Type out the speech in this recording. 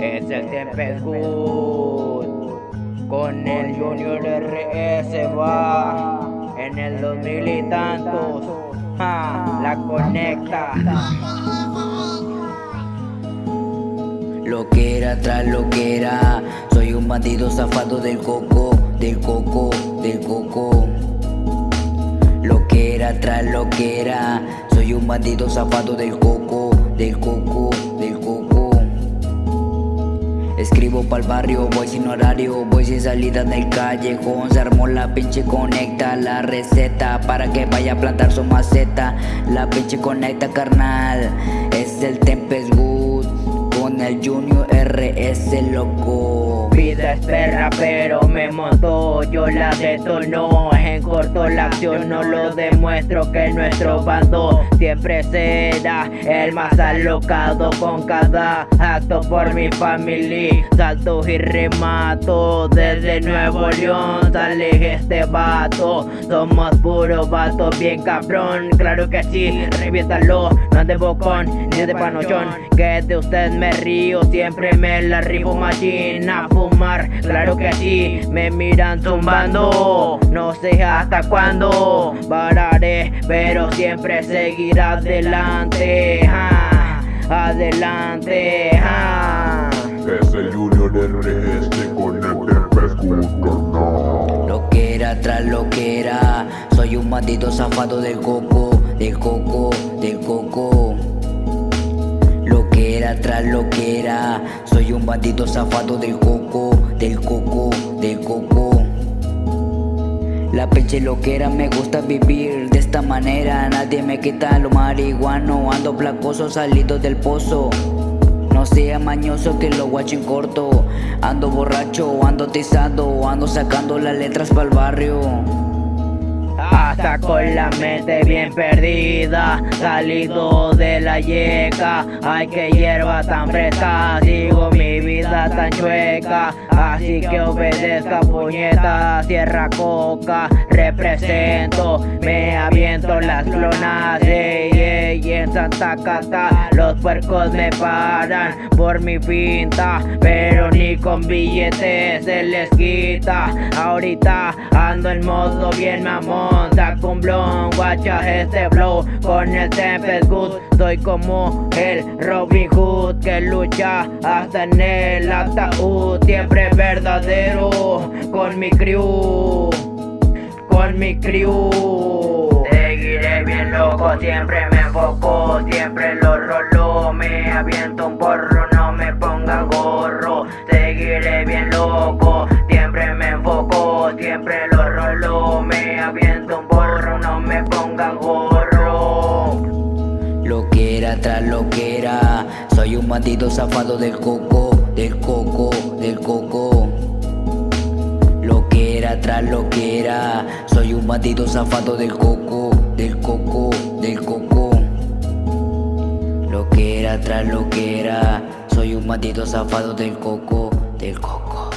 Es el Tempest Con el Junior RS va en el 2000 y tantos. la conecta. Lo que era tras lo que era. Soy un bandido zafado del coco, del coco, del coco. Lo que era tras lo que era. Soy un bandido zafado del coco, del coco, del coco. Escribo pa'l barrio, voy sin horario, voy sin salida del callejón. Se armó la pinche conecta, la receta Para que vaya a plantar su maceta. La pinche conecta carnal, es el Tempest Good Con el Junior RS loco. Vida espera pero me montó, yo la detonó En corto la acción no lo demuestro que nuestro bando. Siempre será el más alocado con cada acto por mi familia Salto y remato desde Nuevo León. Sale este vato, somos puro vato bien cabrón. Claro que sí, reviéntalo, no de bocón ni de panochón. Que de usted me río, siempre me la ribo machina fumar. Claro que sí, me miran zumbando. No sé hasta cuándo pararé Pero siempre seguir adelante Adelante Es el Junior RS con el Lo que era tras lo que era. Soy un maldito zafado del coco Del coco, del coco Lo que era tras lo que era. Soy un bandito zafado del coco Del coco, del coco. La pinche loquera me gusta vivir de esta manera. Nadie me quita lo marihuano Ando placoso salido del pozo. No sea mañoso que lo guacho en corto. Ando borracho, ando tizado Ando sacando las letras para el barrio con la mente bien perdida Salido de la yeca. Ay que hierba tan fresca Sigo mi vida tan chueca. Así que obedezca puñeta Sierra coca Represento Me aviento las clonas Y en Santa Cata Los puercos me paran Por mi pinta Pero ni con billetes se les quita. Ahorita ando en modo bien mamón con blon, guacha este flow Con el Tempest Good. Soy como el Robin Hood Que lucha hasta en el ataúd Siempre verdadero Con mi crew Con mi crew loco Siempre me enfoco Siempre lo rolo Me aviento un porro No me ponga gorro Seguiré bien loco Siempre me enfoco Siempre lo rolo Me aviento un no me ponga gorro. Lo que era tras lo que era Soy un bandido zafado del coco, del coco, del coco. Lo que era tras lo que era Soy un bandido zafado del coco, Soy un bandido zafado del coco, del coco